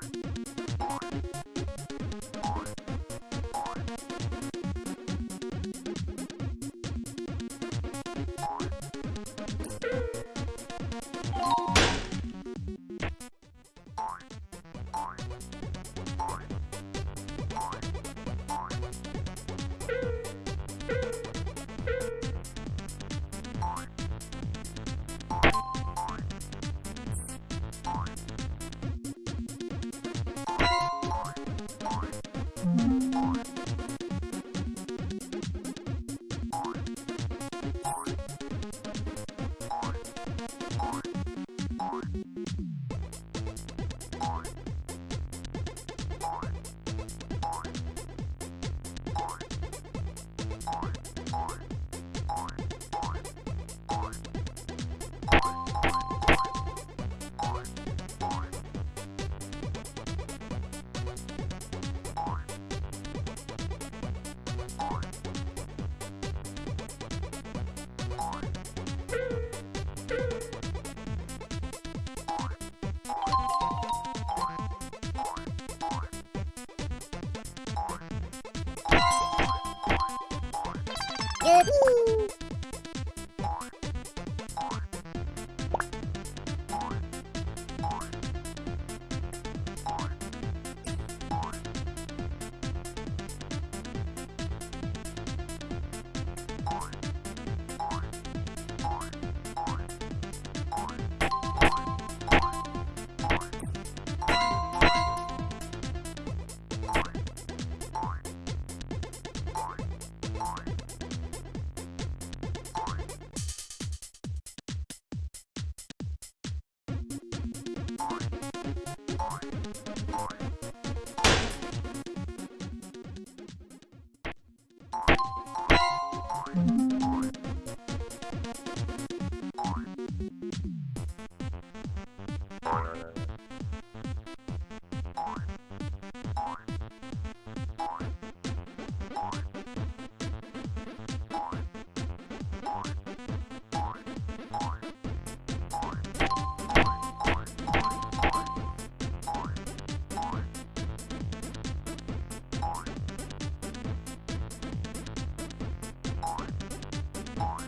Bye. Porque on.